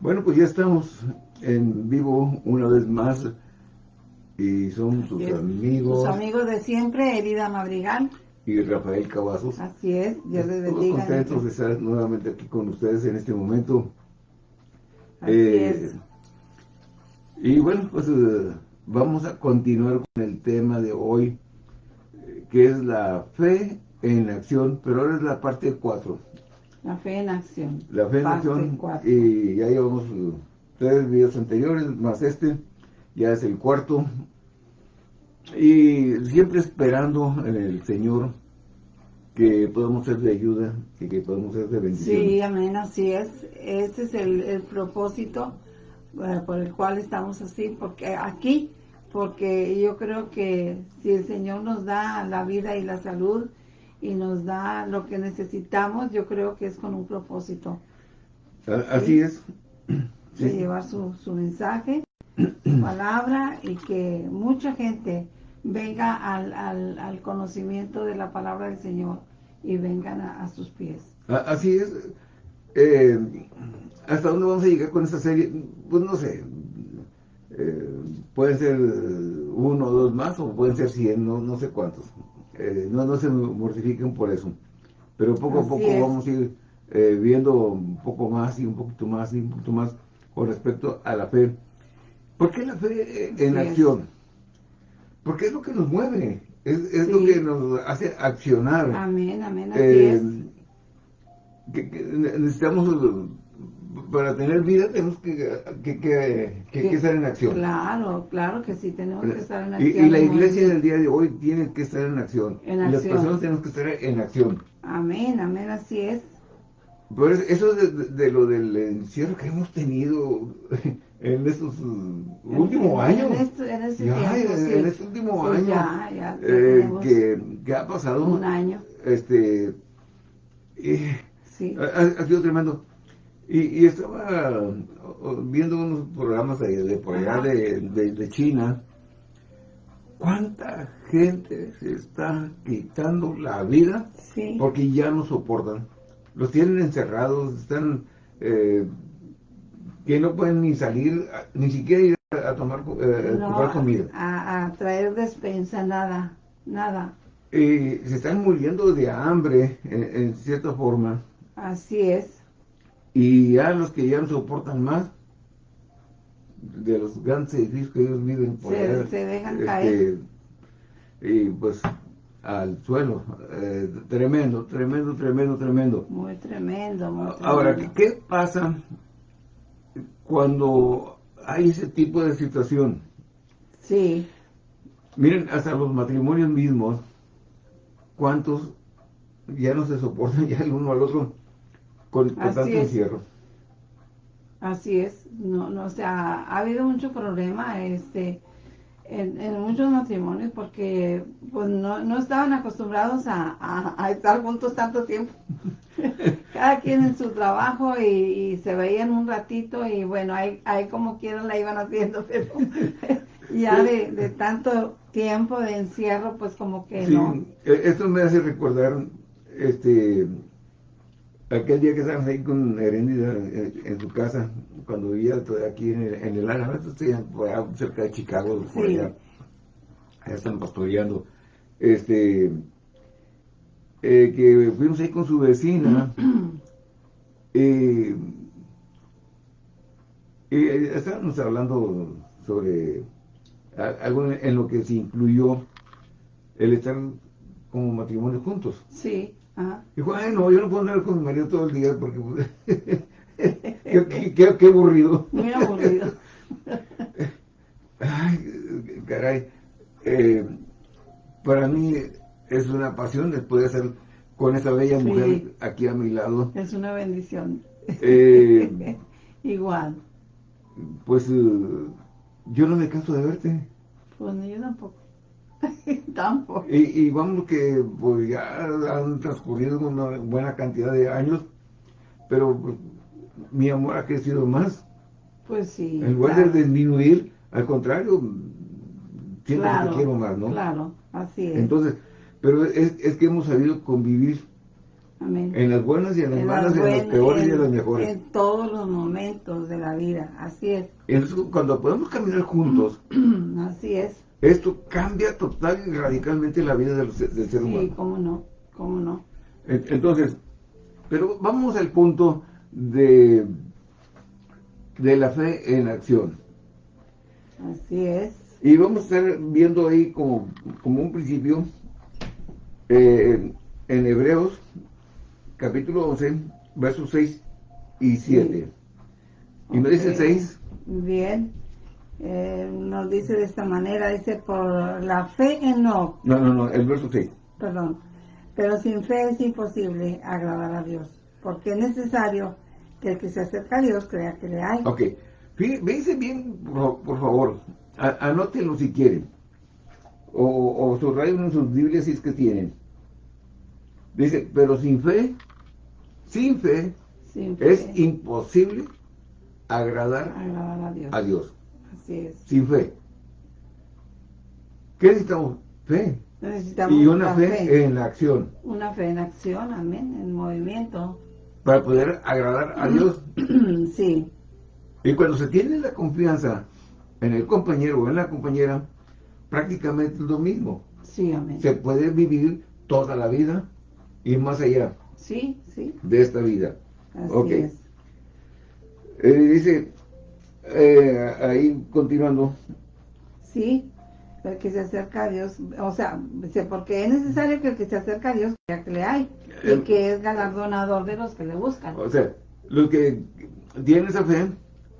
Bueno, pues ya estamos en vivo una vez más y son sus amigos. Sus amigos de siempre, Elida Madrigal. Y Rafael Cavazos. Así es, Dios les bendiga. contentos de estar nuevamente aquí con ustedes en este momento. Así eh, es. Y bueno, pues eh, vamos a continuar con el tema de hoy, eh, que es la fe en acción, pero ahora es la parte 4. La fe en acción. La fe en acción. Y ya llevamos uh, tres videos anteriores, más este, ya es el cuarto. Y siempre esperando en el Señor que podamos ser de ayuda y que podamos ser de bendición. Sí, amén, así es. Ese es el, propósito eh, por el cual estamos así, porque aquí, porque yo creo que si el Señor nos da la vida y la salud, y nos da lo que necesitamos, yo creo que es con un propósito. Así es. De llevar su, su mensaje, su palabra y que mucha gente venga al, al, conocimiento de la palabra del Señor y vengan a, sus pies. Así es. Eh, ¿Hasta dónde vamos a llegar con esta serie? Pues no sé. Eh, pueden ser uno o dos más o pueden ser cien, no, no sé cuántos. Eh, no, no se mortifiquen por eso. Pero poco a poco vamos a ir eh, viendo un poco más y un poquito más y un poquito más con respecto a la fe. ¿Por qué la fe en acción? Porque es lo que nos mueve, es, lo que nos hace accionar. Amén, amén, así eh, necesitamos para tener vida tenemos que, que, estar en acción. Claro, claro que sí, tenemos que estar en acción. Y, la iglesia del día de hoy tiene que estar en acción. y las personas tenemos que estar en acción. Amén, amén, así es. Pero eso es de, lo del encierro que hemos tenido en estos últimos años. En, este, en, ya, en este último año. Ya, ya, eh, que, ha pasado. Un año. Este. Eh, sí. ha sido tremendo. Y, estaba viendo unos programas de, por allá de, China. ¿Cuánta gente se está quitando la vida? Porque ya no soportan. Los tienen encerrados, están... Eh, que no pueden ni salir, ni siquiera ir a, tomar, eh, comida. A, traer despensa, nada, nada. Y se están muriendo de hambre, en cierta forma. Así es y a los que ya no soportan más, de los grandes edificios que ellos viven por se, se dejan este, caer. Y pues al suelo. Eh, tremendo, tremendo, tremendo, tremendo. Muy tremendo, muy tremendo. Ahora, ¿qué pasa cuando hay ese tipo de situación? Sí. Miren, hasta los matrimonios mismos, ¿cuántos ya no se soportan ya el uno al otro? Con, tanto encierro. Así es, no, no, o sea, ha habido mucho problema este, en, muchos matrimonios porque pues no, no estaban acostumbrados a, estar juntos tanto tiempo. Cada quien en su trabajo y, se veían un ratito y bueno, ahí, ahí como quieran la iban haciendo, pero ya de, de tanto tiempo de encierro, pues como que sí, no. E, esto me hace recordar este aquel día que estábamos ahí con Heréndida en, su casa, cuando vivía aquí en el, en el Ana, estoy cerca de Chicago, por allá, allá están pastoreando, este, eh, que fuimos ahí con su vecina, eh, y estábamos hablando sobre algo en lo que se incluyó el estar como matrimonio juntos. Sí. Dijo, ay, no, yo no puedo andar con mi marido todo el día porque pues, qué, aburrido. Muy aburrido. ay, caray. Eh, para mí es una pasión después de estar con esta bella mujer aquí a mi lado. Es una bendición. Eh, Igual. Pues eh, yo no me canso de verte. Pues yo tampoco. Tampoco. Y, vamos que pues ya han transcurrido una buena cantidad de años, pero pues, mi amor ha crecido más. Pues sí. En lugar de disminuir, al contrario, siempre te quiero más, ¿no? Claro, así es. Entonces, pero es, que hemos sabido convivir Amén. En las buenas y en las malas, en, las peores y en las mejores. En todos los momentos de la vida, así es. Entonces, cuando podemos caminar juntos, así es. Esto cambia total y radicalmente la vida del, ser humano. Sí, cómo no, cómo no. Entonces, pero vamos al punto de, de la fe en acción. Así es. Y vamos a estar viendo ahí como, como un principio eh, en Hebreos capítulo 11, versos 6 y 7. Y me dice 6. Bien. Eh, nos dice de esta manera, dice, por la fe en no. No, no, no, el verso 6. Perdón. Pero sin fe es imposible agradar a Dios, porque es necesario que el que se acerca a Dios crea que le hay. Ok. Bien, por, favor, anótenlo si quieren. O, o subrayen en sus Biblias si es que tienen. Dice, pero sin fe sin fe, es imposible agradar, a, Dios. Así es. Sin fe. ¿Qué necesitamos? Fe. Necesitamos y una fe, en la acción. Una fe en acción, amén, en movimiento. Para poder agradar a Dios. sí. Y cuando se tiene la confianza en el compañero o en la compañera, prácticamente es lo mismo. Sí, amén. Se puede vivir toda la vida y más allá. Sí, sí. De esta vida. Así es. Eh, dice, eh, ahí continuando. Sí, el que se acerca a Dios, o sea, porque es necesario que el que se acerca a Dios ya que le hay, y que es galardonador de los que le buscan. O sea, los que tienen esa fe,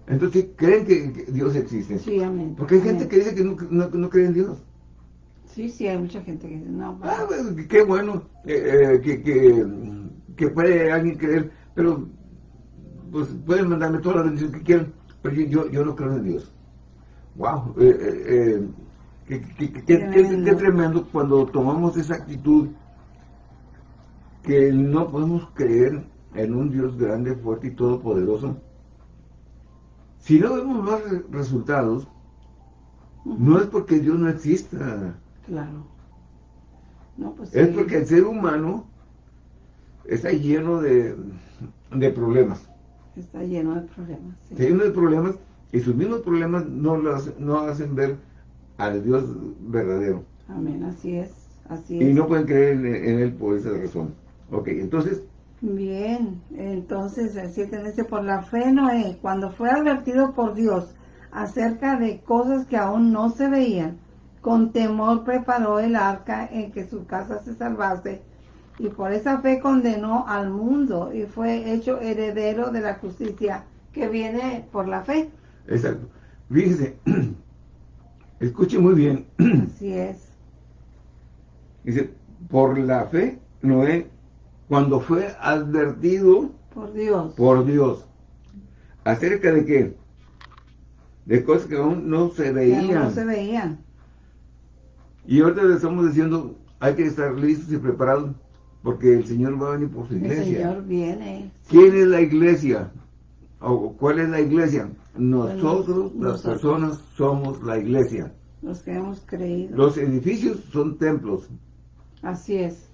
entonces creen que, Dios existe. Sí, amén. Porque hay gente que dice que no, no cree en Dios. Sí, sí, hay mucha gente que dice, no. Ah, pues, qué bueno eh, eh, que, que, que, puede alguien creer, pero pues pueden mandarme todas las bendiciones que quieran, pero yo, yo, no creo en Dios. ¡Wow! Eh, qué, qué, tremendo cuando tomamos esa actitud que no podemos creer en un Dios grande, fuerte y todopoderoso. Si no vemos más resultados, no es porque Dios no exista. Claro. Pues es porque el ser humano está lleno de, problemas. Está lleno de problemas. Está lleno de problemas y sus mismos problemas no, los, no hacen ver al Dios verdadero. Amén, así es. Así y no pueden creer en, Él por esa razón. Ok, entonces... Bien, entonces, así dice, por la fe Noé, cuando fue advertido por Dios acerca de cosas que aún no se veían, con temor preparó el arca en que su casa se salvase y por esa fe condenó al mundo y fue hecho heredero de la justicia que viene por la fe. Exacto. Fíjese, escuche muy bien. Así es. Dice, por la fe, Noé, cuando fue advertido por Dios, por Dios, acerca de qué? De cosas que aún no se veían. no se veían. Y ahorita le estamos diciendo, hay que estar listos y preparados porque el Señor va a venir por su iglesia. El Señor viene. ¿Quién es la iglesia? ¿O cuál es la iglesia? Nosotros, las personas, somos la iglesia. Los que hemos creído. Los edificios son templos. Así es.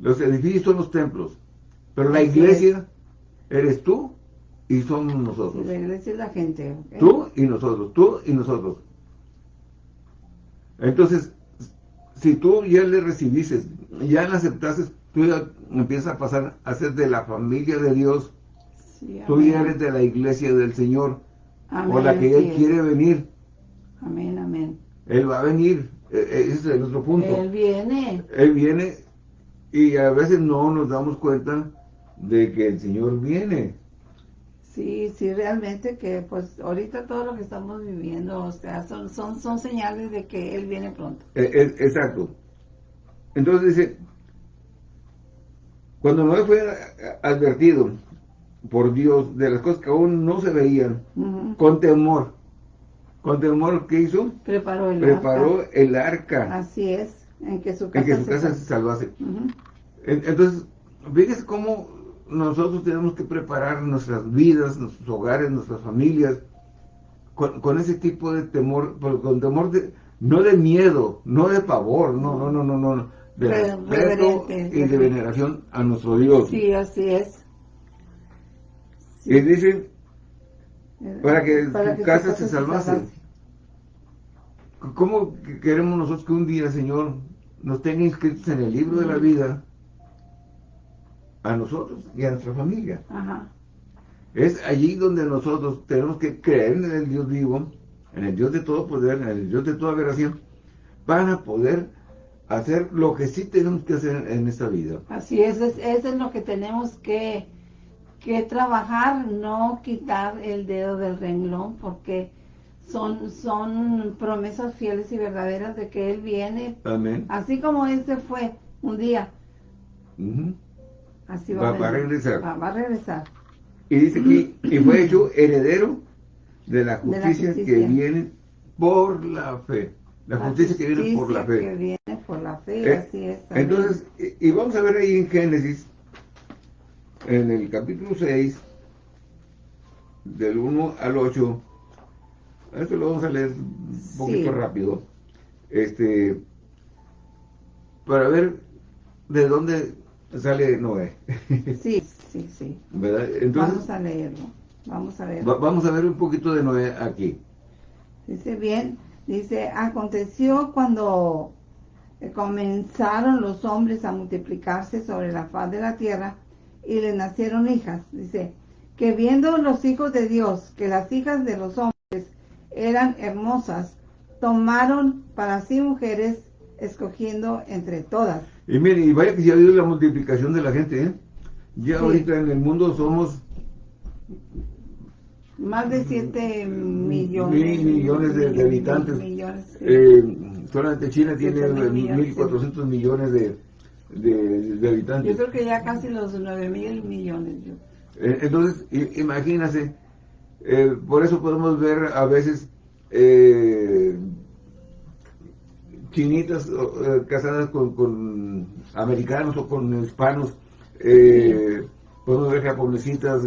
Los edificios son los templos. Pero la iglesia eres tú y somos nosotros. La iglesia es la gente. Tú y nosotros, tú y nosotros. Entonces, si tú ya le recibiste, ya le aceptaste, tú ya empiezas a pasar a ser de la familia de Dios. tú ya eres de la iglesia del Señor. o la que Él quiere venir. Amén, amén. Él va a venir. E, e, ese es el otro punto. Él viene. Él viene y a veces no nos damos cuenta de que el Señor viene. Sí, sí, realmente que pues ahorita todo lo que estamos viviendo, o sea, son, son, son señales de que Él viene pronto. Eh, exacto. Entonces dice, cuando Noé fue advertido por Dios de las cosas que aún no se veían, con temor, con temor, ¿qué hizo? Preparó el Preparó arca. el arca. Así es, en que su casa, se, salvase. Entonces, fíjese cómo nosotros tenemos que preparar nuestras vidas, nuestros hogares, nuestras familias, con, ese tipo de temor, con temor de, no de miedo, no de pavor, no, no, no, no, no, de respeto y de veneración a nuestro Dios. Sí, así es. Y dicen, eh, para que su casa se salvase. ¿Cómo queremos nosotros que un día, Señor, nos tenga inscritos en el libro de la vida a nosotros y a nuestra familia? Es allí donde nosotros tenemos que creer en el Dios vivo, en el Dios de todo poder, en el Dios de toda veración, para poder hacer lo que sí tenemos que hacer en esta vida. Así es, eso es lo que tenemos que, que trabajar, no quitar el dedo del renglón, porque son, son promesas fieles y verdaderas de que Él viene. Amén. Así como Él se fue un día. Así va, a regresar. Va, a regresar. Y dice aquí, y fue hecho heredero de la justicia, que viene por la fe. La, justicia, que viene por la fe. que viene por la fe, eh, así es. Entonces, y, y vamos a ver ahí en Génesis, en el capítulo 6, del 1 al 8, esto lo vamos a leer un poquito rápido. Este, para ver de dónde sale Noé. Sí, sí, sí. vamos a leerlo. Vamos a ver. vamos a ver un poquito de Noé aquí. Dice bien, dice, aconteció cuando comenzaron los hombres a multiplicarse sobre la faz de la tierra y le nacieron hijas. Dice, que viendo los hijos de Dios que las hijas de los hombres eran hermosas, tomaron para sí mujeres, escogiendo entre todas. Y mire, y vaya que si ha habido la multiplicación de la gente, ¿eh? Ya ahorita en el mundo somos... Más de 7 millones. Mil millones de, habitantes. Eh, solamente China tiene 1.400 millones de, de, habitantes. Yo creo que ya casi los 9 mil millones. Eh, entonces, imagínase eh, por eso podemos ver a veces eh, chinitas eh, casadas con, americanos o con hispanos, podemos ver japonesitas.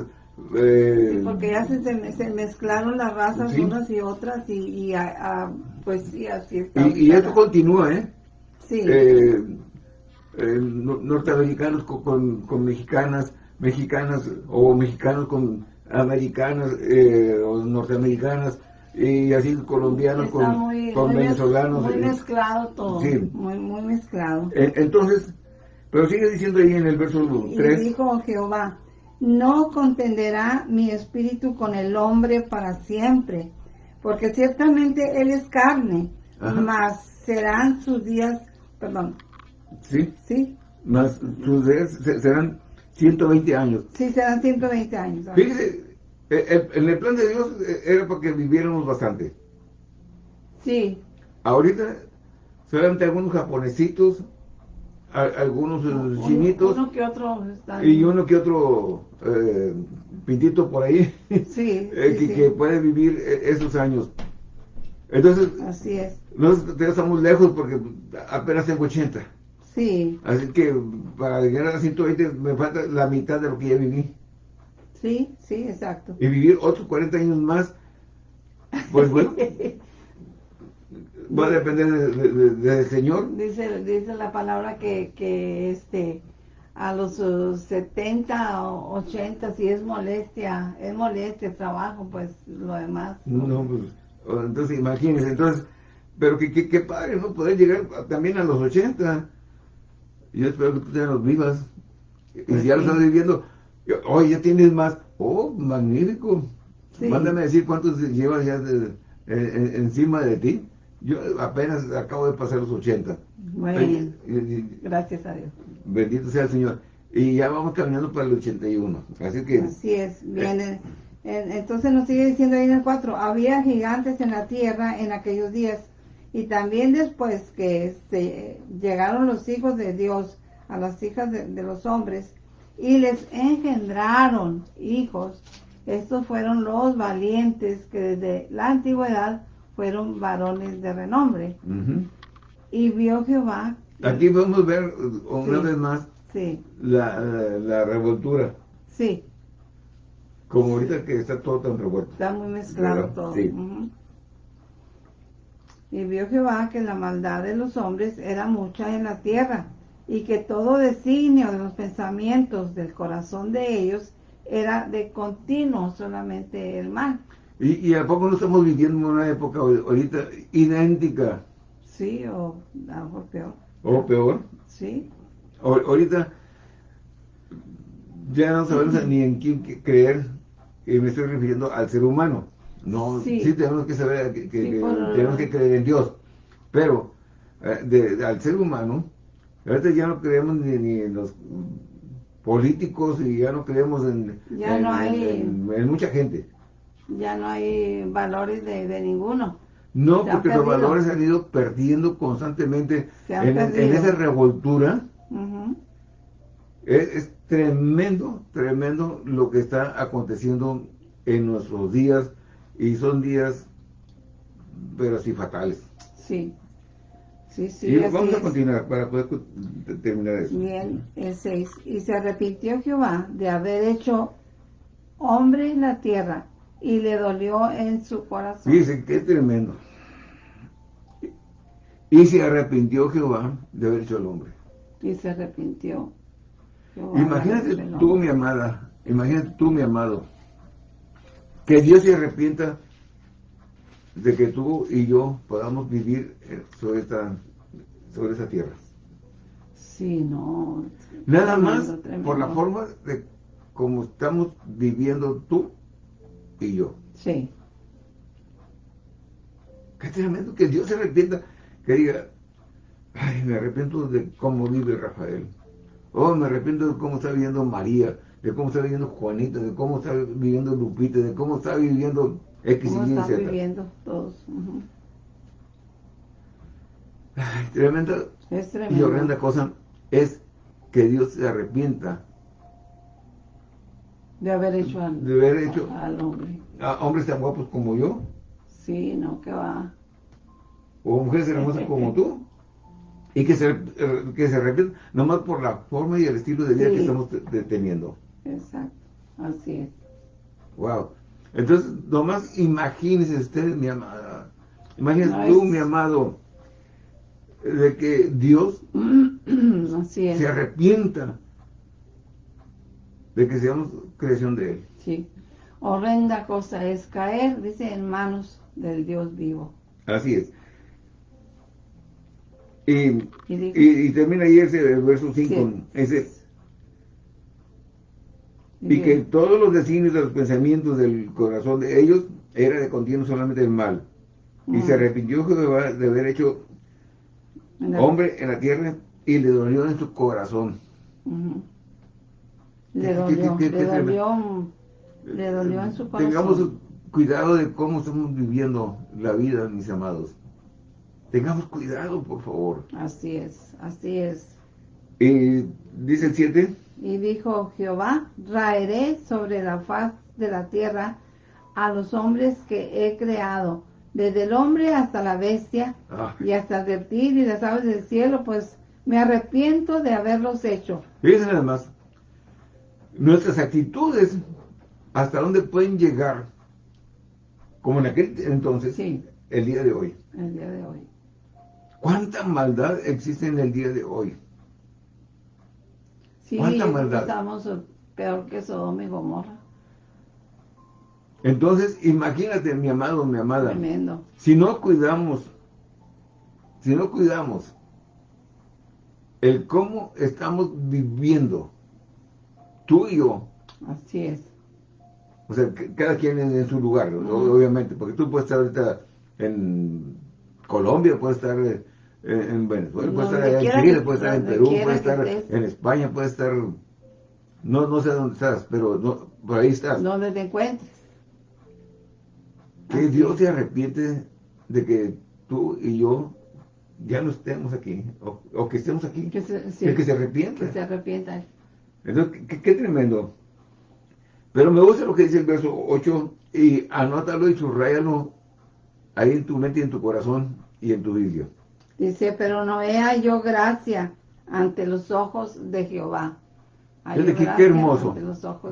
Sí, porque ya se, mezclaron las razas unas y otras y, pues sí, así está. Y, esto continúa, ¿eh? Sí. norteamericanos con, con mexicanas, mexicanas o mexicanos con americanas eh, o norteamericanas y así colombianos con, venezolanos. Muy mezclado todo, muy, muy mezclado. Eh, entonces, pero sigue diciendo ahí en el verso 3. Y dijo Jehová, no contenderá mi espíritu con el hombre para siempre, porque ciertamente él es carne, mas serán sus días, perdón. Sí. Sí. Más sus días serán 120 años. Sí, serán 120 años. Fíjese, eh, en el plan de Dios eh, era porque viviéramos bastante. Sí. Ahorita, solamente algunos japonesitos, algunos eh, chinitos. Uno que otro Y uno que otro pintito por ahí. Sí, que, puede vivir esos años. Entonces, así es. Nosotros estamos lejos porque apenas tengo 80. Sí. Así que para llegar a 120 me falta la mitad de lo que ya viví. Sí, sí, exacto. Y vivir otros 40 años más, pues bueno, va a depender del Señor. Dice, dice la palabra que, que este a los 70 o 80 si es molestia, es molestia el trabajo, pues lo demás. No, pues, entonces imagínense, entonces, pero que, que, padre, ¿no? Poder llegar también a los 80 yo espero que tú te los vivas. Y si ya lo estás viviendo, hoy ya tienes más. Oh, magnífico. Mándame a decir cuántos llevas ya encima de ti. Yo apenas acabo de pasar los 80. Bueno, gracias a Dios. Bendito sea el Señor. Y ya vamos caminando para el 81. Así que... Así es. Bien, entonces nos sigue diciendo ahí en el 4. Había gigantes en la tierra en aquellos días y también después que se llegaron los hijos de Dios a las hijas de, los hombres y les engendraron hijos, estos fueron los valientes que desde la antigüedad fueron varones de renombre. Y vio Jehová. Aquí podemos ver una vez más la, revoltura. Sí. Como ahorita que está todo tan revuelto. Está muy mezclado todo. Y vio Jehová que la maldad de los hombres era mucha en la tierra, y que todo designio de los pensamientos del corazón de ellos era de continuo solamente el mal. ¿Y, a poco no estamos viviendo una época ahorita idéntica? Sí, o algo peor. ¿O peor? Sí. ahorita ya no sabemos ni en quién creer, y me estoy refiriendo al ser humano. No, sí, tenemos que saber que, tenemos que creer en Dios, pero eh, al ser humano, ahorita ya no creemos ni, en los políticos y ya no creemos en, en, mucha gente. Ya no hay valores de, ninguno. No, porque los valores se han ido perdiendo constantemente en, esa revoltura. es, tremendo, tremendo lo que está aconteciendo en nuestros días y son días, pero sí fatales. Sí. Sí, sí, y vamos a continuar para poder terminar eso. Bien, el 6. Y se arrepintió Jehová de haber hecho hombre en la tierra y le dolió en su corazón. Dice, qué tremendo. Y se arrepintió Jehová de haber hecho al hombre. Y se arrepintió. imagínate tú, mi amada, imagínate tú, mi amado, que Dios se arrepienta de que tú y yo podamos vivir eh, sobre esta, sobre esa tierra. Sí, no. Nada más por la forma de cómo estamos viviendo tú y yo. Sí. Qué tremendo que Dios se arrepienta, que diga, ay, me arrepiento de cómo vive Rafael. Oh, me arrepiento de cómo está viviendo María, de cómo está viviendo Juanita, de cómo está viviendo Lupita, de cómo está viviendo X y Y, viviendo todos. Ay, tremenda y horrenda cosa es que Dios se arrepienta de haber hecho al, de haber hecho al hombre. A hombres tan guapos como yo. Sí, no, que va. O mujeres hermosas como tú. Y que se, que se arrepientan nomás por la forma y el estilo de vida que estamos teniendo. Exacto, así es. Wow. Entonces, nomás imagínese usted, mi amada, imagínese tú, mi amado, de que Dios se arrepienta de que seamos creación de Él. Sí. Horrenda cosa es caer, dice, en manos del Dios vivo. Así es. Y, y, termina ahí ese verso 5, ese y que todos los designios de los pensamientos del corazón de ellos era de continuo solamente el mal. Y se arrepintió Jehová de haber hecho hombre en la tierra y le dolió en su corazón. Le dolió, le, dolió, le dolió en su corazón. Tengamos cuidado de cómo estamos viviendo la vida, mis amados. Tengamos cuidado, por favor. Así es, así es. Y dice el 7. Y dijo Jehová, raeré sobre la faz de la tierra a los hombres que he creado, desde el hombre hasta la bestia, ah. y hasta el reptil y las aves del cielo, pues me arrepiento de haberlos hecho. Fíjense nada más, nuestras actitudes, hasta dónde pueden llegar, como en aquel entonces, el día de hoy. El día de hoy. ¿Cuánta maldad existe en el día de hoy? Sí, Estamos peor que Sodoma y Gomorra. Entonces, imagínate, mi amado, mi amada. Tremendo. Si no cuidamos, si no cuidamos el cómo estamos viviendo, tú y yo. Así es. O sea, cada quien en, su lugar, obviamente, porque tú puedes estar ahorita en Colombia, puedes estar eh, en Venezuela, puede estar en Chile, puede estar en Perú, puede estar en España, puede estar... No, no sé dónde estás, pero no, por ahí estás. Donde te encuentres. Que Dios se arrepiente de que tú y yo ya no estemos aquí, o, que estemos aquí. Que se, que se arrepienta. Que se arrepienta. Entonces, qué, tremendo. Pero me gusta lo que dice el verso 8, y anótalo y subrayalo ahí en tu mente y en tu corazón y en tu Biblia. Dice, pero no vea yo gracia ante los ojos de Jehová. qué, hermoso,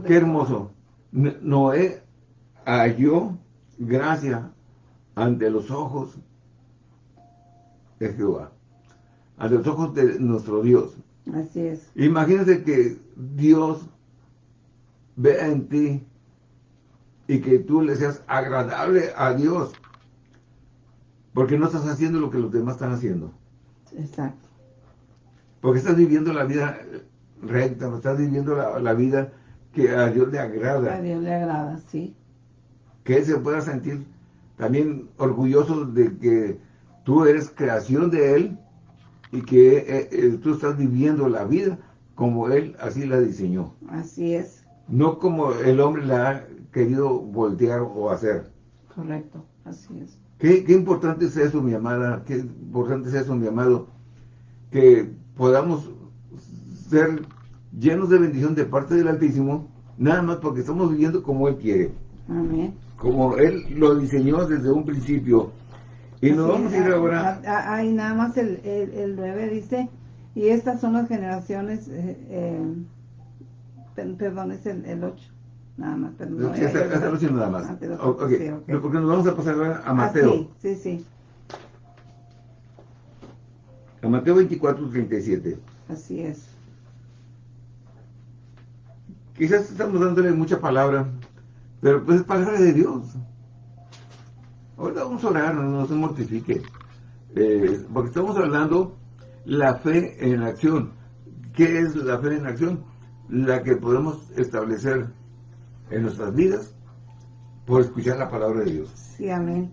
qué hermoso. Noé halló gracia ante los ojos de Jehová, ante los ojos de nuestro Dios. Así es. Imagínate que Dios vea en ti y que tú le seas agradable a Dios. Porque no estás haciendo lo que los demás están haciendo. Exacto. Porque estás viviendo la vida recta, no estás viviendo la, vida que a Dios le agrada. A Dios le agrada, sí. Que Él se pueda sentir también orgulloso de que tú eres creación de Él y que eh, eh, tú estás viviendo la vida como Él así la diseñó. Así es. No como el hombre la ha querido voltear o hacer. Correcto, así es. Qué, qué importante es eso, mi amada, qué importante es eso, mi amado, que podamos ser llenos de bendición de parte del Altísimo, nada más porque estamos viviendo como Él quiere. Amén. Como Él lo diseñó desde un principio. Y nos vamos a ir ahora... Ahí nada más el, el, 9 dice, y estas son las generaciones, eh, eh, perdón, es el, el 8. Nada más, perdón. Sí, hasta, el 8 nada más. okay. Porque nos vamos a pasar ahora a Mateo. Ah, sí, sí, sí. A Mateo 24, 37. Así es. Quizás estamos dándole mucha palabra, pero pues es palabra de Dios. Ahora vamos a orar, no, se mortifique. Eh, porque estamos hablando la fe en acción. ¿Qué es la fe en acción? La que podemos establecer en nuestras vidas por escuchar la palabra de Dios. Sí, amén.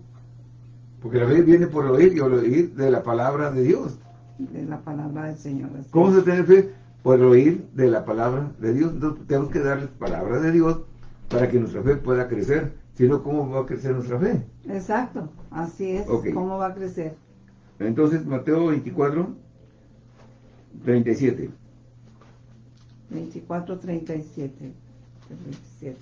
Porque la fe viene por oír y oír de la palabra de Dios. De la palabra del Señor. ¿Cómo se tiene fe? Por oír de la palabra de Dios. Entonces tenemos que darles palabra de Dios para que nuestra fe pueda crecer. Si no, ¿cómo va a crecer nuestra fe? Exacto, así es. ¿Cómo va a crecer? Entonces, Mateo 24, 37. 24, 37. 37.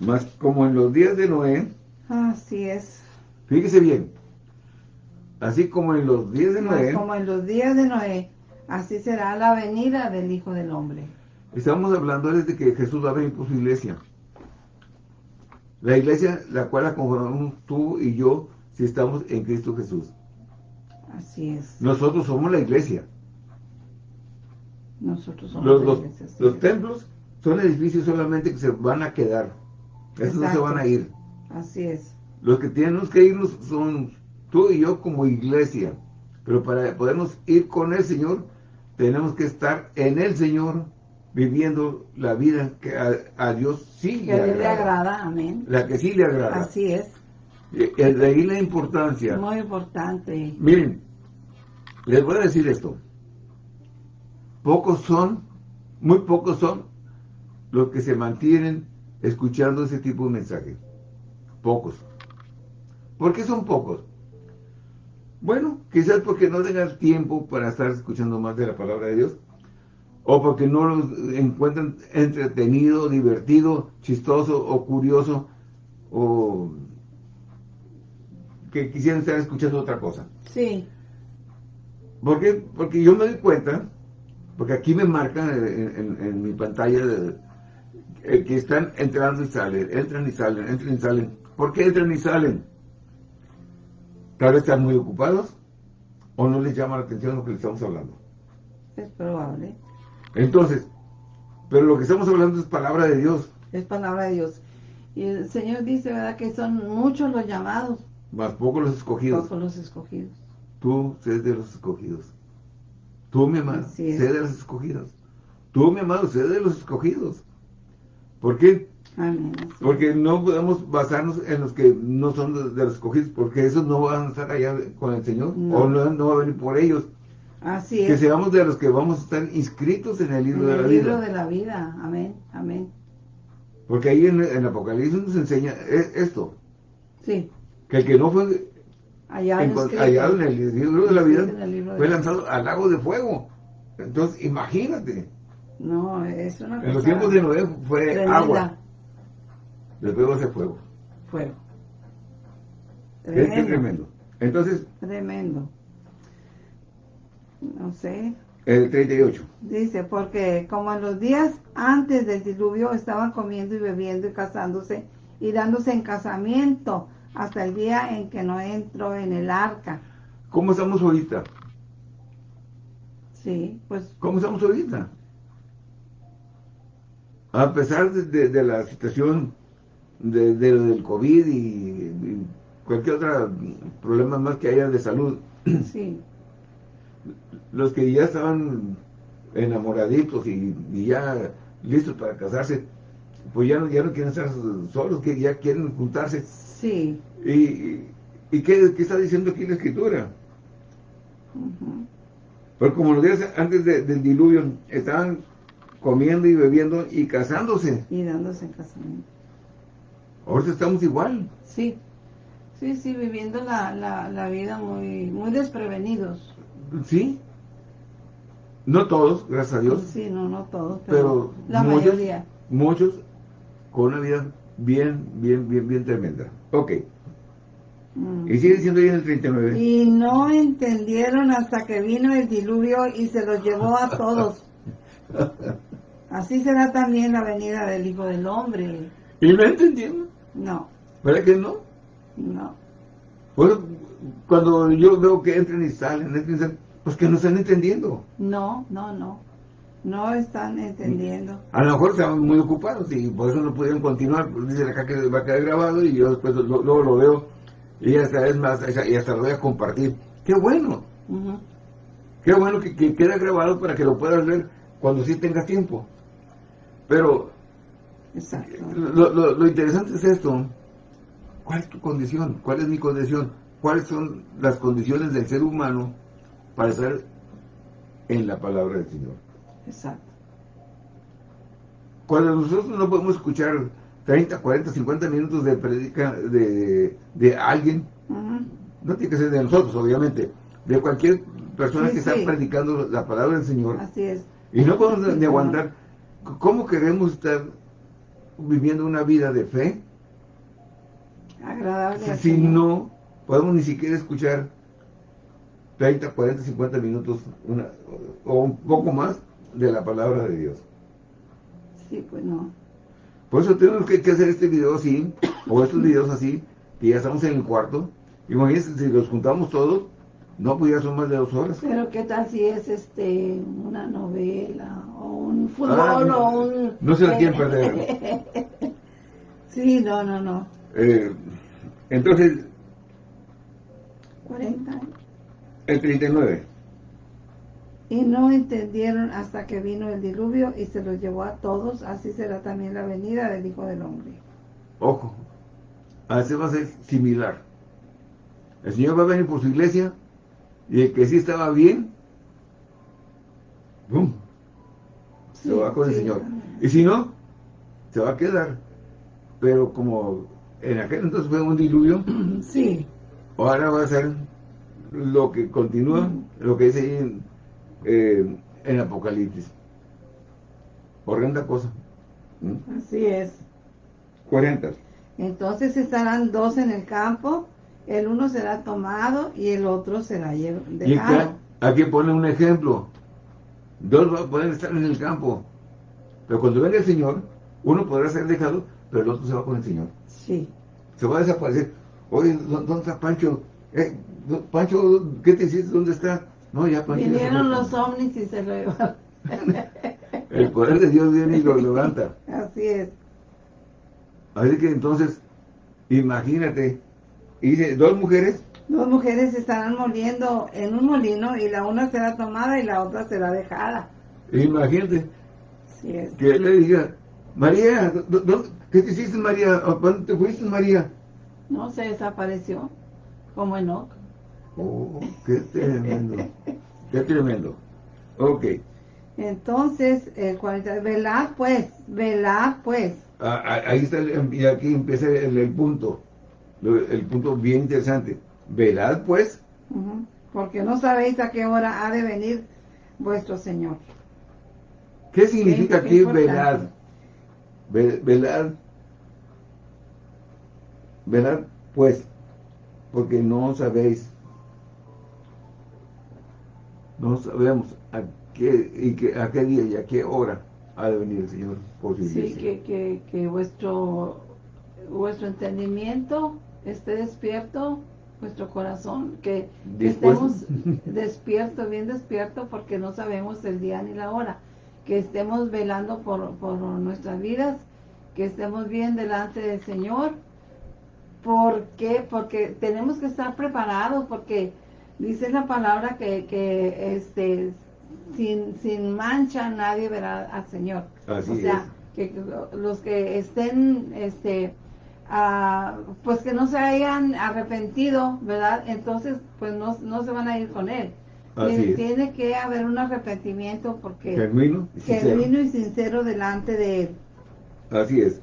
Más como en los días de Noé. Así es. Fíjese bien. Así como en los días de Noé. como en los días de Noé, así será la venida del Hijo del Hombre. Estamos hablando desde que Jesús va a venir por su iglesia. La iglesia, la cual la conformamos tú y yo, si estamos en Cristo Jesús. Así es. Nosotros somos la iglesia. Nosotros somos los, la iglesia. Los, templos son edificios solamente que se van a quedar. Esos no se van a ir. Así es. Los que tenemos que irnos son tú y yo como iglesia. Pero para podernos ir con el Señor, tenemos que estar en el Señor viviendo la vida que a, Dios sí le, agrada. le agrada. Amén. La que sí le agrada. Así es. Eh, eh, de ahí la importancia. Muy importante. Miren, les voy a decir esto. Pocos son, muy pocos son los que se mantienen escuchando ese tipo de mensajes. Pocos. ¿Por qué son pocos? Bueno, quizás porque no tengan tiempo para estar escuchando más de la palabra de Dios o porque no los encuentran entretenido, divertido, chistoso o curioso, o que quisieran estar escuchando otra cosa. Sí. ¿Por qué? Porque yo me doy cuenta, porque aquí me marcan en, mi pantalla eh, que están entrando y salen, entran y salen, entran y salen. ¿Por qué entran y salen? Tal vez están muy ocupados o no les llama la atención lo que les estamos hablando. Es probable. Entonces, pero lo que estamos hablando es palabra de Dios. Es palabra de Dios. Y el Señor dice, ¿verdad? Que son muchos los llamados. Más pocos los escogidos. Pocos los escogidos. Tú sé de los escogidos. Tú, mi amado, sé de los escogidos. Tú, mi amado, sé de los escogidos. ¿Por qué? Porque no podemos basarnos en los que no son de, los escogidos, porque esos no van a estar allá con el Señor, o no, no va a venir por ellos. Así es. Que seamos de los que vamos a estar inscritos en el libro de la vida. En el libro de la vida, amén, amén. Porque ahí en, el Apocalipsis nos enseña e, esto. Sí. Que el que no fue allá en, en el libro de la vida fue lanzado al lago de fuego. Entonces, imagínate. No, es una cosa En los tiempos de Noé fue agua. Después va a ser fuego. Fuego. Tremendo. Es tremendo. Entonces. Tremendo no sé. El 38. Dice, porque como en los días antes del diluvio estaban comiendo y bebiendo y casándose y dándose en casamiento hasta el día en que no entró en el arca. ¿Cómo estamos ahorita? Sí, pues... ¿Cómo estamos ahorita? A pesar de, la situación de, del COVID y, cualquier otro problema más que haya de salud, sí. Los que ya estaban enamoraditos y, ya listos para casarse, pues ya no, ya no quieren estar solos, que ya quieren juntarse. Sí. ¿Y, y qué, está diciendo aquí la escritura? Pero como los días antes del diluvio, estaban comiendo y bebiendo y casándose. Y dándose en casamiento. Ahorita estamos igual. Sí, sí, sí, viviendo la, la, vida muy, muy desprevenidos. Sí. No todos, gracias a Dios. Sí, no, no todos, pero, la mayoría. Muchos con una vida bien, bien, bien, bien tremenda. Ok. Mm. Y sigue ahí en el 39. Y no entendieron hasta que vino el diluvio y se los llevó a todos. Así será también la venida del Hijo del Hombre. ¿Y no entendieron? No. ¿Verdad que no? No. Bueno, cuando yo veo que entran y salen, entran y salen, pues que no están entendiendo. No, no, no. No están entendiendo. A lo mejor estaban muy ocupados y por eso no pudieron continuar. Dice acá que va a quedar grabado y yo después luego lo veo y hasta vez más, y hasta lo voy a compartir. ¡Qué bueno! Qué bueno que, que quede grabado para que lo puedas ver cuando sí tengas tiempo. Pero Lo, interesante es esto. ¿Cuál es tu condición? ¿Cuál es mi condición? ¿Cuáles son las condiciones del ser humano para estar en la palabra del Señor? Exacto. Cuando nosotros no podemos escuchar 30, 40, 50 minutos de predica de, de alguien, no tiene que ser de nosotros, obviamente, de cualquier persona que está predicando la palabra del Señor. Así es. Y no podemos ni aguantar. ¿Cómo queremos estar viviendo una vida de fe? Agradable. Si, no podemos ni siquiera escuchar 30, 40, 50 minutos una, o un poco más de la palabra de Dios. Sí, pues no. Por eso tenemos que, hacer este video así, o estos videos así, que ya estamos en el cuarto. Imagínense, si los juntamos todos, no, pues ya son más de dos horas. Pero qué tal si es este una novela o un fútbol ah, o un... No se la quieren perder. sí, no, no, no. Eh, entonces... 40. El 39. Y no entendieron hasta que vino el diluvio y se los llevó a todos, así será también la venida del Hijo del Hombre. Ojo, así va a ser similar. El Señor va a venir por su iglesia y el que sí estaba bien, ¡bum! Se va con el Señor. Y si no, se va a quedar. Pero como en aquel entonces fue un diluvio, sí. ahora va a ser lo que continúa, lo que dice ahí en, eh, en Apocalipsis. Horrenda cosa. ¿Mm? Así es. 40. Entonces estarán dos en el campo el uno será tomado y el otro será dejado. aquí pone un ejemplo. Dos pueden estar en el campo, pero cuando venga el Señor, uno podrá ser dejado, pero el otro se va con el Señor. Sí. Se va a desaparecer. Oye, ¿dónde está Pancho? Eh, Pancho, ¿qué te hiciste? ¿Dónde está? No, ya Pancho. Vinieron los ovnis y se lo llevaron. el poder de Dios viene y lo levanta. Así es. Así que entonces, imagínate, y dice, dos mujeres. Dos mujeres estarán moliendo en un molino y la una será tomada y la otra será dejada. Imagínate. Sí es. Que él le diga, María, ¿qué te hiciste María? ¿Cuándo te fuiste María? No, se desapareció, como Enoch. Oh, qué tremendo. qué tremendo. Ok. Entonces, el 40, velad pues, velad pues. Ah, ah, ahí está, y aquí empieza el punto el punto bien interesante. Velad pues. Porque no sabéis a qué hora ha de venir vuestro Señor. ¿Qué significa aquí velad? Velad. Velad pues. Porque no sabéis. No sabemos a qué, y a qué día y a qué hora ha de venir el Señor por Sí, que, que, que vuestro, vuestro entendimiento esté despierto nuestro corazón, que estemos despiertos, bien despiertos, porque no sabemos el día ni la hora, que estemos velando por, por nuestras vidas, que estemos bien delante del Señor. ¿Por qué? Porque tenemos que estar preparados, porque dice la palabra que, que este, sin, sin mancha nadie verá al Señor. o sea, que los que estén este pues que no se hayan arrepentido, ¿verdad? Entonces, pues no, se van a ir con él. Tiene, que haber un arrepentimiento porque genuino y, genuino y sincero delante de él. Así es.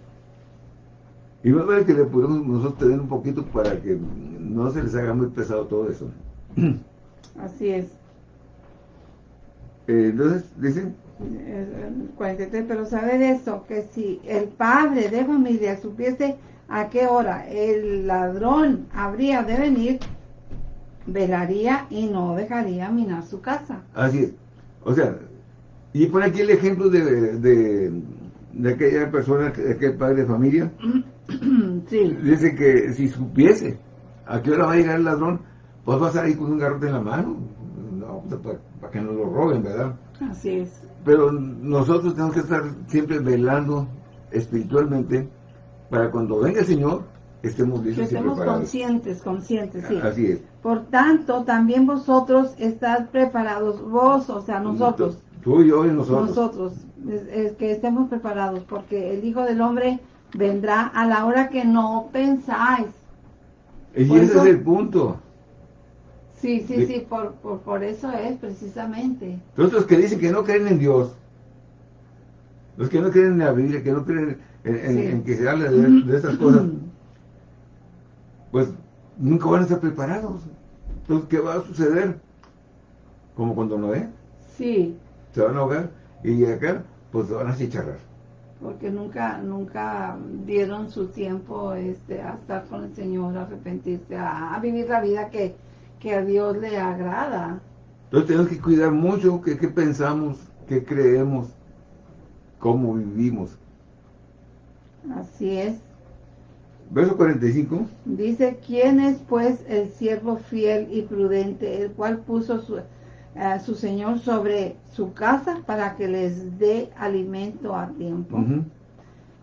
Y más vale que le podemos nosotros tener un poquito para que no se les haga muy pesado todo eso. Así es. Eh, entonces, dicen... 43, pero saber esto, que si el padre de familia supiese a qué hora el ladrón habría de venir, velaría y no dejaría minar su casa. Así es. O sea, y por aquí el ejemplo de, de, aquella persona, aquel padre de familia, sí. dice que si supiese a qué hora va a llegar el ladrón, pues va a salir con un garrote en la mano, no, pues, para, para que no lo roben, ¿verdad? Así es. Pero nosotros tenemos que estar siempre velando espiritualmente para cuando venga el Señor, estemos listos que estemos conscientes, conscientes, sí. Así es. Por tanto, también vosotros estad preparados, vos, o sea, nosotros. Tú y yo y nosotros. Nosotros, es, que estemos preparados, porque el Hijo del Hombre vendrá a la hora que no pensáis. Y ese es el punto. Sí, sí, sí, por, por, por, eso es precisamente. Los que dicen que no creen en Dios, los que no creen en la Biblia, que no creen en, que se hable de, estas cosas, pues nunca van a estar preparados. Entonces, ¿qué va a suceder? Como cuando no ve Sí. Se van a ahogar y acá, pues se van a chicharrar. Porque nunca, nunca dieron su tiempo este, a estar con el Señor, a arrepentirse, a, vivir la vida que, que, a Dios le agrada. Entonces tenemos que cuidar mucho qué pensamos, qué creemos, cómo vivimos. Así es. Verso 45. Dice, ¿quién es pues el siervo fiel y prudente, el cual puso su, a su Señor sobre su casa para que les dé alimento a tiempo?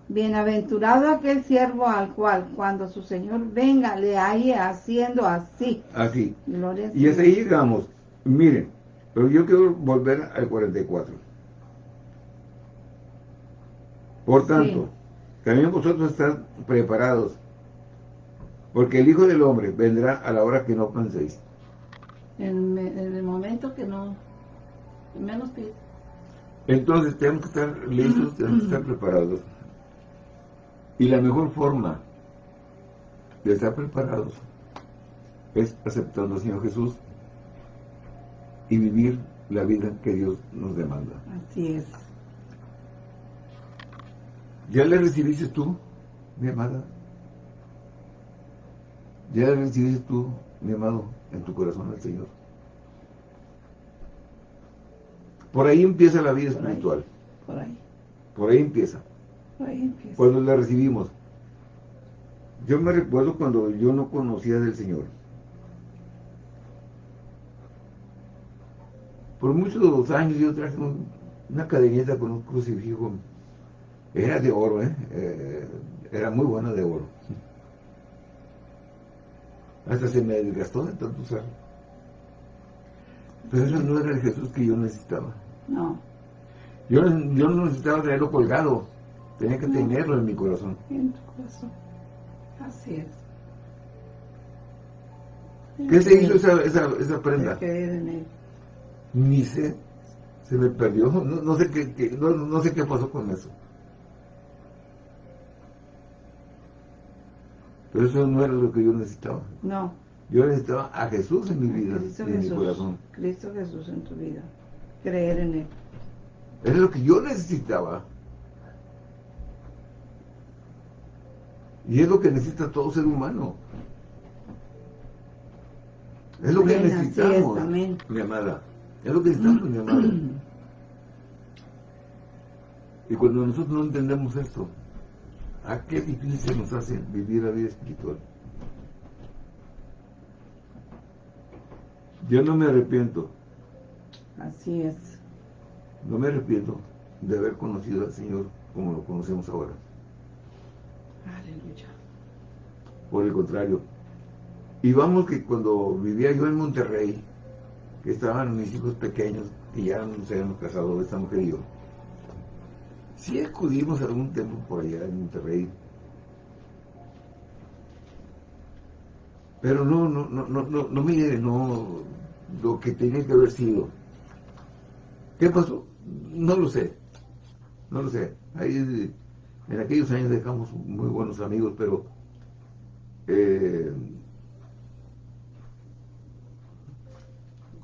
Bienaventurado aquel siervo al cual cuando su Señor venga le haya haciendo así. Así. y así llegamos. Miren, pero yo quiero volver al 44. Por tanto, también vosotros están preparados, porque el Hijo del Hombre vendrá a la hora que no penséis. En, el momento que no, menos piensa. Entonces tenemos que estar listos, tenemos que estar preparados. Y la mejor forma de estar preparados es aceptando al Señor Jesús y vivir la vida que Dios nos demanda. Así es. ¿Ya le recibiste tú, mi amada? ¿Ya le recibiste tú, mi amado, en tu corazón al Señor? Por ahí empieza la vida espiritual. por ahí. Por ahí empieza. Por ahí empieza. Cuando la recibimos. Yo me recuerdo cuando yo no conocía del Señor. Por muchos años yo traje una cadenita con un crucifijo era de oro, ¿eh? ¿eh? era muy buena de oro. Hasta se me desgastó de tanto usar. Pero eso no era el Jesús que yo necesitaba. No. Yo, yo no necesitaba tenerlo colgado. Tenía que tenerlo en mi corazón. En tu corazón. Así es. ¿Qué se hizo esa, esa, esa prenda? En él. Ni sé. Se me perdió. No, no sé qué, no, no sé qué pasó con eso. Pero eso no era lo que yo necesitaba. No. Yo necesitaba a Jesús en mi vida, en mi corazón. Cristo Jesús en tu vida. Creer en Él. Es lo que yo necesitaba. Y es lo que necesita todo ser humano. Es lo que necesitamos, mi amada. Es lo que necesitamos, mi amada. Y cuando nosotros no entendemos esto, ¿A qué difícil se nos hace vivir la vida espiritual? Yo no me arrepiento. Así es. No me arrepiento de haber conocido al Señor como lo conocemos ahora. Aleluya. Por el contrario. Y vamos que cuando vivía yo en Monterrey, que estaban mis hijos pequeños y ya no se habían casado esta mujer y yo, sí acudimos algún tiempo por allá en Monterrey. Pero no, no, no, no, no, no mire, no, lo que tenía que haber sido. ¿Qué pasó? No lo sé. No lo sé. Ahí, en aquellos años dejamos muy buenos amigos, pero eh,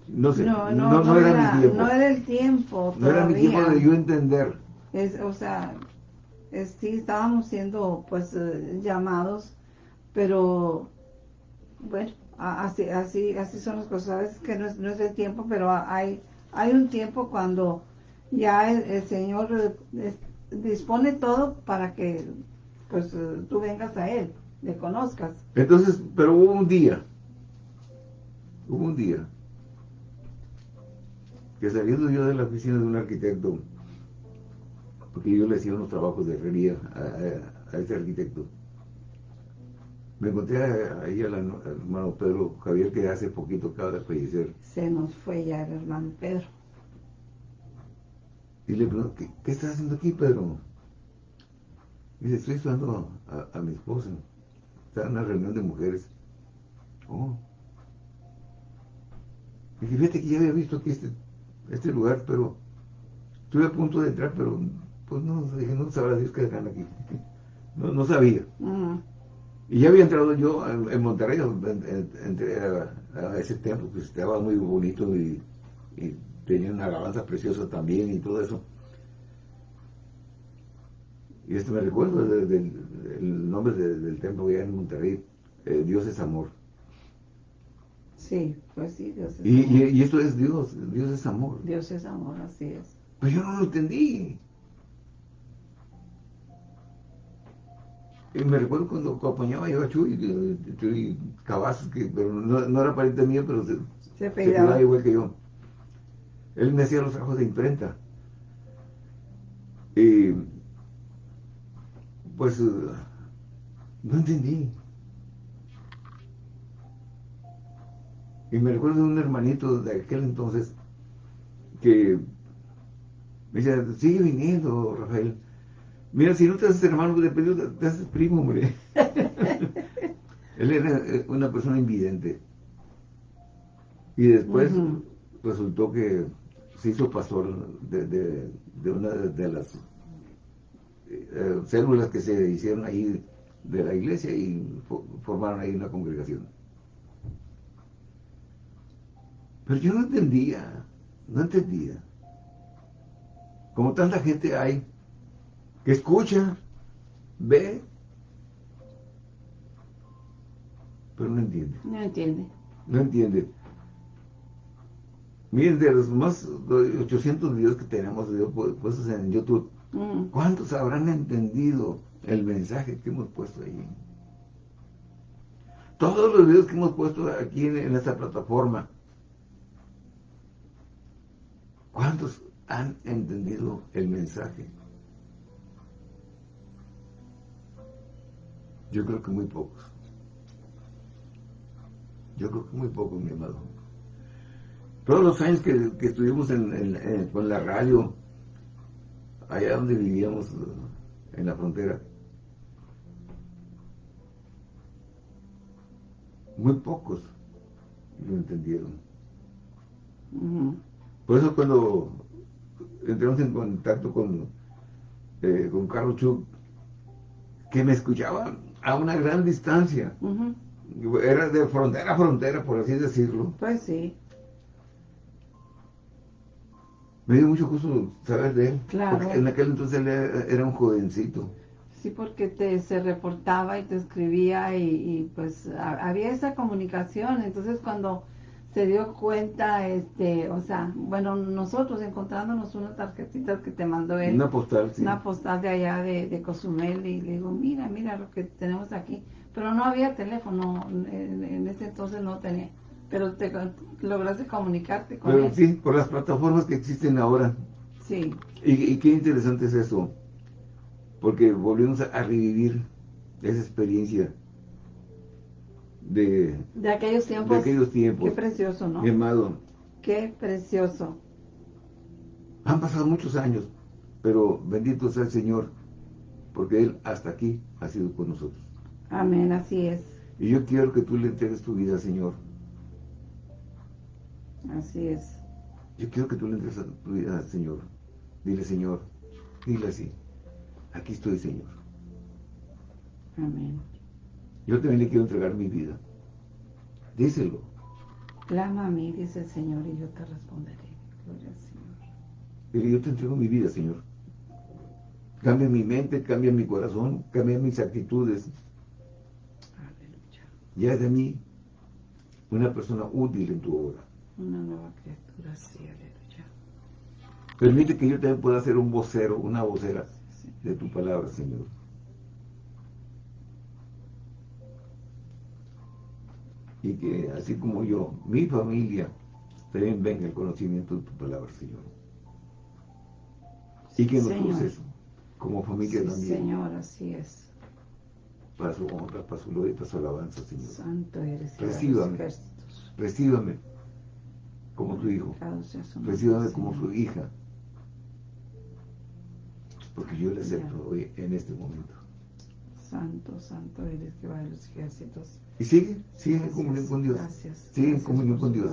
no sé, No, no, no, no, no era, era, mi tiempo. no era el tiempo No era mi tiempo de yo entender. Es, o sea, es- sí estábamos siendo pues eh, llamados, pero bueno, así, así, así son las cosas. Veces que no es, no es el tiempo, pero hay, hay un tiempo cuando ya el, el Señor eh, dispone todo para que pues tú vengas a Él, le conozcas. Entonces, pero hubo un día, hubo un día, que saliendo yo de la oficina de un arquitecto, porque yo le hacía unos trabajos de herrería a, a- a ese arquitecto, me encontré ahí al hermano Pedro Javier, que hace poquito acaba de fallecer, Se nos fue ya el hermano Pedro. Y le pregunto, ¿qué, qué estás haciendo aquí, Pedro? Dice, estoy esperando a, a mi esposa, está en una reunión de mujeres. Oh. Dije, fíjate que ya había visto aquí este, este lugar, pero estuve a punto de entrar, pero pues no, dije, no sabrá Dios que están aquí. No, no sabía. Y ya había entrado yo en, Monterrey, en- a, a ese templo, que estaba muy bonito y, y tenía una alabanza preciosa también y todo eso. Y esto me recuerdo de- del el nombre de- del templo allá en Monterrey, eh, Dios es amor. Sí, pues sí, Dios es Y, amor. y, y esto es Dios, Dios es amor. Dios es amor, así es. Pero yo no lo entendí. Y me recuerdo cuando acompañaba yo a Chuy, Chuy Cavazos, que pero no, no era pariente mío, pero se, Se igual que yo. Él me hacía los trabajos de imprenta. Y pues eh, no entendí. Y me recuerdo de un hermanito de aquel entonces que me decía, sigue viniendo, Rafael. Mira, si no te haces hermano te- te haces primo, hombre. Él era eh, una persona invidente. Y después resultó que se hizo pastor de, de- de una de, las eh, células que se hicieron ahí de la iglesia y fo- formaron ahí una congregación. Pero yo no entendía, no entendía. Como tanta gente hay que escucha, ve, pero no entiende. No entiende. No entiende. Miren, de los más de 800 videos que tenemos puestos en YouTube, Mm. ¿cuántos habrán entendido el mensaje que hemos puesto ahí? Todos los videos que hemos puesto aquí en, en esta plataforma, ¿cuántos han entendido el mensaje? Yo creo que muy pocos. Yo creo que muy pocos, mi amado. Todos los años que, que estuvimos en, en- en- con la radio, allá donde vivíamos, en la frontera, muy pocos lo entendieron. Por eso cuando entramos en contacto con, eh, con Carlos Chuk, que me escuchaba a una gran distancia, era de frontera a frontera, por así decirlo, Pues sí. Me dio mucho gusto saber de él. Claro. Porque en aquel entonces él era, un jovencito. Sí, porque te, se reportaba y te escribía y, y, pues ha- había esa comunicación. Entonces cuando se dio cuenta, este, o sea, bueno, nosotros encontrándonos una tarjetita que te mandó él, Una postal, sí. una postal de allá de, de Cozumel y le digo, mira, mira lo que tenemos aquí. Pero no había teléfono, en, en ese entonces no tenía. Pero te lograste comunicarte con Pero él. sí, por las plataformas que existen ahora. Sí, Y, y qué interesante es eso. Porque volvemos a, revivir esa experiencia de, de aquellos de tiempos. aquellos tiempos. Qué precioso, ¿no? Mi amado, Qué precioso. han pasado muchos años, pero bendito sea el Señor, porque Él hasta aquí ha sido con nosotros. Amén, así es. Y yo quiero que tú le entregues tu vida, Señor. Así es. Yo quiero que tú le entregues tu vida al Señor. Dile, Señor, dile así. Aquí estoy, Señor. Amén. Yo también le quiero entregar mi vida. Díselo. Clama a mí, dice el Señor, y yo te responderé. Gloria al Señor. Dile, yo te entrego mi vida, Señor. Cambia mi mente, cambia mi corazón, cambia mis actitudes. Aleluya. Ya de mí una persona útil en tu obra. Una nueva criatura, sí, aleluya. Permite que yo también pueda ser un vocero, una vocera Sí, de tu palabra, Señor. Y que así como yo, mi familia, también venga el conocimiento de tu palabra, Señor. Y que nos uses como familia Sí, también, Señor, así es. para su honra, para su gloria y para su alabanza, Señor. Santo eres, Recíbame. Recíbame como hijo, su nombre, recíbame como su hija, porque yo le acepto hoy, en este momento. Santo, santo eres, Jehová de los ejércitos. Y sigue, sigue en Gracias, comunión con Dios. Gracias. Sigue en gracias comunión por con Dios.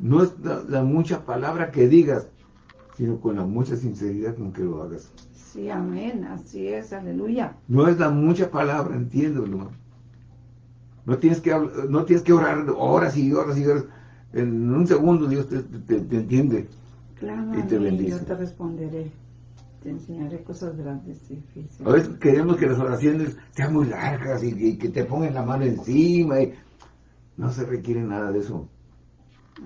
No es la, la mucha palabra que digas, sino con la mucha sinceridad con que lo hagas. Sí, amén, así es, aleluya. No es la mucha palabra, entiéndelo. No tienes que no tienes que orar horas y horas y horas. En un segundo Dios te, te- te entiende. Clama Y te bendice. yo te responderé. Te enseñaré cosas grandes y difíciles. A veces queremos que las oraciones sean muy largas y, que te pongan la mano encima. y- No se requiere nada de eso.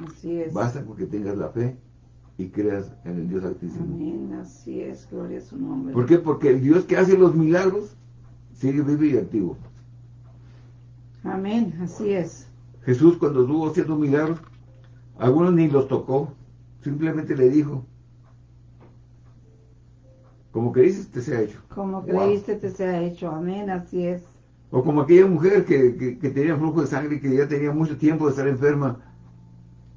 Así es. Basta con que tengas la fe y creas en el Dios Altísimo. Amén, así es, gloria a su nombre. ¿Por qué? Porque el Dios que hace los milagros sigue vivo y activo. Amén, así es. Jesús cuando estuvo haciendo milagros, algunos ni los tocó, simplemente le dijo, como dices, te sea hecho. Como Wow. creíste te sea hecho. Amén, así es. O como aquella mujer que, que- que tenía flujo de sangre y que ya tenía mucho tiempo de estar enferma.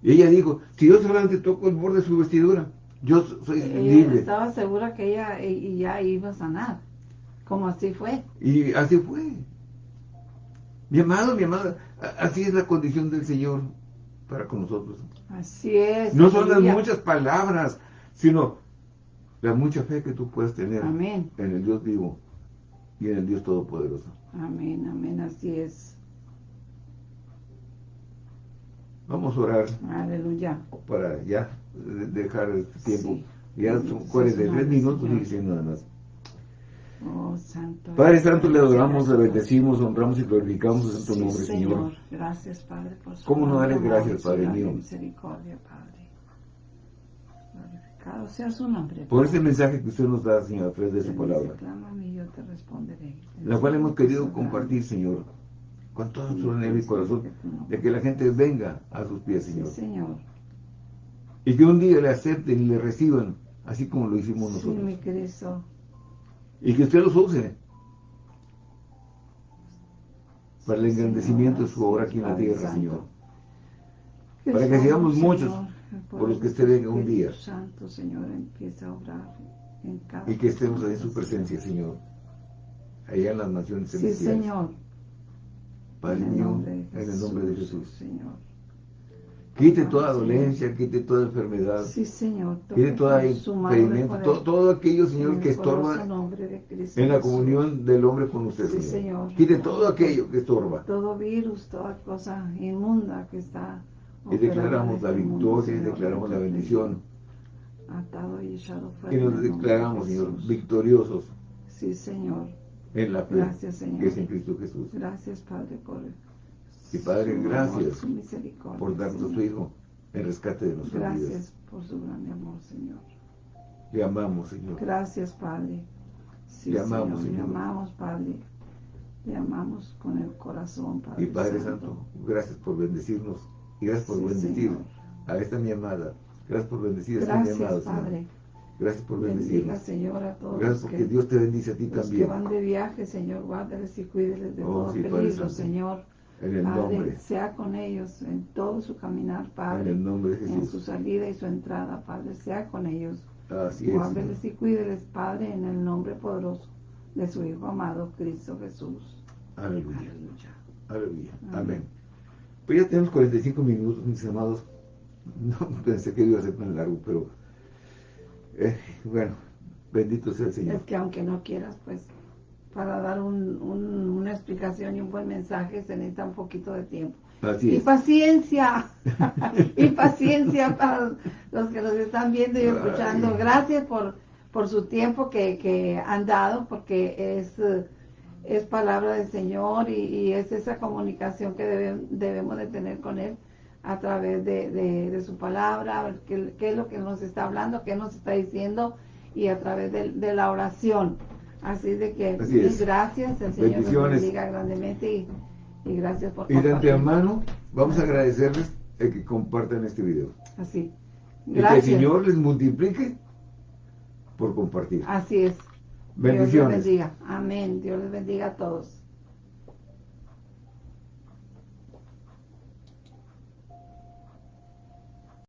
Y ella dijo, si yo solamente toco el borde de su vestidura, yo so- soy Ella libre. estaba segura que ella y, y ya iba a sanar. Como así fue. Y así fue. Mi amado, mi amada, así es la condición del Señor para con nosotros. Así es. No son las muchas palabras, sino la mucha fe que tú puedes tener Amén. en el Dios vivo y en el Dios Todopoderoso. Amén, amén, así es. Vamos a orar Aleluya. para ya de- dejar este tiempo. Sí. Ya son sí, 43 Señor, minutos y diciendo nada más. Oh, santo. Padre Santo, le adoramos, le bendecimos, honramos y glorificamos santo Sí, nombre, Señor. Gracias, Padre, por su ¿Cómo no darle gracias, Padre mío? misericordia, Padre. Glorificado sea su nombre. Por ese mensaje que usted nos da, Señor, a través de su palabra. Clama a mí, yo te responderé. la cual hemos querido compartir. Señor, con todo Sí, nuestro anhelo y sí, corazón, de que la gente venga a sus pies, Sí, Señor, Señor. y que un día le acepten y le reciban, así como lo hicimos Sí, nosotros, mi Cristo. Y que usted los use para el Sí, engrandecimiento de su obra aquí en la tierra. Señor, Para que seamos muchos por los que usted venga un día. Santo, Señor, empieza a obrar en cada y que estemos ahí en su presencia, Señor, allá en las naciones Sí, celestiales. Señor. Padre en el mío, nombre de en el nombre de Jesús. Señor. Quite toda Señor. dolencia, quite toda enfermedad, Sí, Señor. quite de impedimento, todo, todo aquello, Señor, que estorba en la comunión del hombre con usted, Sí, Señor. Señor. Quite todo aquello que estorba. Todo virus, toda cosa inmunda que está. Y declaramos la victoria, y declaramos la bendición. Atado y echado fuera. Y en nos declaramos, Señor, victoriosos Sí, Señor. en la fe Gracias, Señor. que es en Cristo Jesús. Gracias, Padre, por. Y Padre, amor, gracias por darnos Señor. Hijo en rescate de nuestras vidas. Gracias por su grande amor, Señor. Le amamos, Señor. Gracias, Padre. Sí, Le amamos, Señor, Señor. Le amamos, Padre. Te amamos con el corazón, Padre Y Padre Santo, gracias por bendecirnos y gracias por Sí, bendecir Señor. a esta mi amada. Gracias por bendecir a Gracias, mi amado, Señor. Padre. Gracias por Bendiga, bendecirnos. Señor, a todos Gracias porque que, Dios te bendice a ti los que también. van de viaje, Señor. Guárdeles y cuídeles de Oh, todo sí, peligro. Señor. En el Padre, nombre, sea con ellos en todo su caminar, en Padre. el nombre de En su Jesús. salida y su entrada, Padre. Sea con ellos. Así es. Guárdeles y cuídeles, Padre, en el nombre poderoso de su Hijo amado, Cristo Jesús. Aleluya. Aleluya. Aleluya. Amén. Amén. Pues ya tenemos 45 minutos, mis amados. No pensé que iba a ser tan largo, pero eh, bueno, bendito sea el Señor. Es que aunque no quieras, pues, para dar un- un- una explicación y un buen mensaje se necesita un poquito de tiempo. Así Y paciencia, y paciencia para los que nos están viendo y escuchando. Gracias por, por su tiempo que, que han dado, porque es, es palabra del Señor y, y es esa comunicación que debe- debemos de tener con Él a través de, de- de su palabra, qué, qué es lo que nos está hablando, qué nos está diciendo y a través de, de la oración. Así de que Así gracias, el Señor nos Bendiciones. bendiga grandemente y, y gracias por Y de antemano, vamos a agradecerles el que compartan este video. Así. Y que el Gracias. Señor les multiplique por compartir. Así es. Dios les Bendiciones. bendiga. Amén. Dios les bendiga a todos.